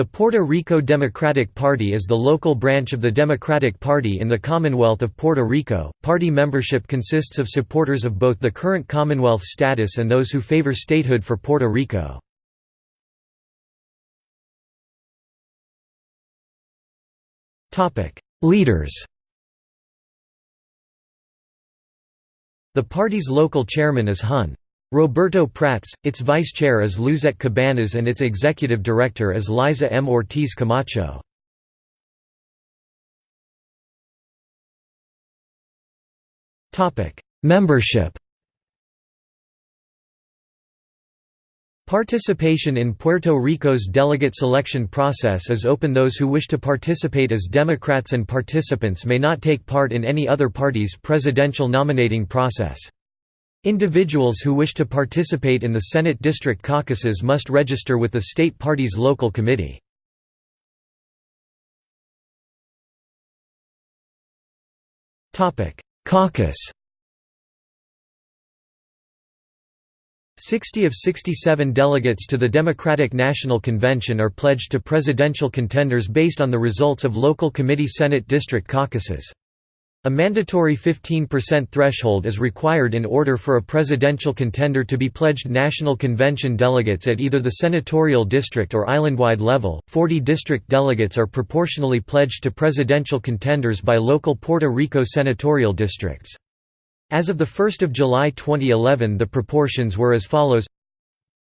The Puerto Rico Democratic Party is the local branch of the Democratic Party in the Commonwealth of Puerto Rico. Party membership consists of supporters of both the current Commonwealth status and those who favor statehood for Puerto Rico. Topic: Leaders. The party's local chairman is Hun. Roberto Prats, its vice chair is Luzette Cabanas and its executive director is Liza M. Ortiz Camacho. Membership Participation in Puerto Rico's delegate selection process is open those who wish to participate as Democrats and participants may not take part in any other party's presidential nominating process. Individuals who wish to participate in the Senate district caucuses must register with the state party's local committee. Caucus 60 of 67 delegates to the Democratic National Convention are pledged to presidential contenders based on the results of local committee Senate district caucuses. A mandatory 15% threshold is required in order for a presidential contender to be pledged National Convention delegates at either the senatorial district or islandwide level. 40 district delegates are proportionally pledged to presidential contenders by local Puerto Rico senatorial districts. As of 1 July 2011 the proportions were as follows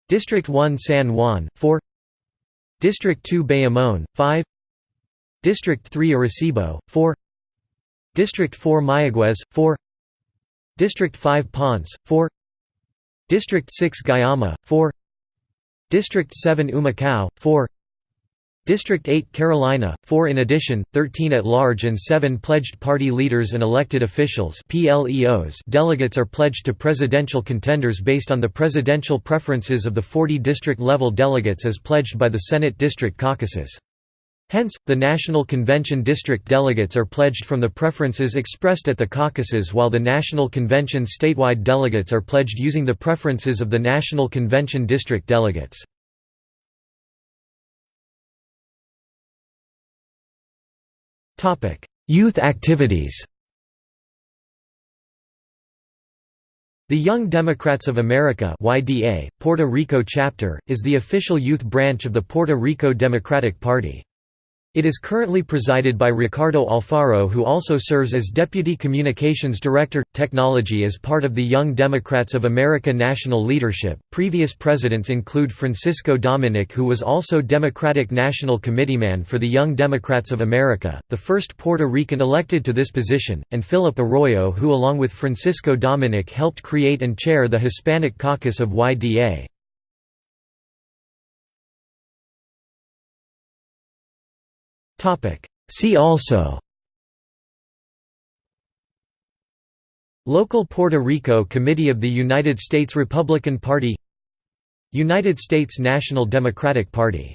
District 1 San Juan, 4 District 2 Bayamón, 5 District 3 Arecibo, 4 District 4 Mayagüez, 4 District 5 Ponce, 4 District 6 Guayama, 4 District 7 Humacao, 4 District 8 Carolina, 4 in addition, 13 at large and 7 pledged party leaders and elected officials delegates are pledged to presidential contenders based on the presidential preferences of the 40 district-level delegates as pledged by the Senate district caucuses. Hence, the National Convention district delegates are pledged from the preferences expressed at the caucuses while the National Convention statewide delegates are pledged using the preferences of the National Convention district delegates. Youth activities The Young Democrats of America YDA, Puerto Rico chapter, is the official youth branch of the Puerto Rico Democratic Party. It is currently presided by Ricardo Alfaro who also serves as Deputy Communications Director – Technology as part of the Young Democrats of America national leadership. Previous presidents include Francisco Domenech who was also Democratic National Committeeman for the Young Democrats of America, the first Puerto Rican elected to this position, and Philip Arroyo who along with Francisco Domenech helped create and chair the Hispanic Caucus of YDA. See also Local Puerto Rico Committee of the United States Republican Party United States National Democratic Party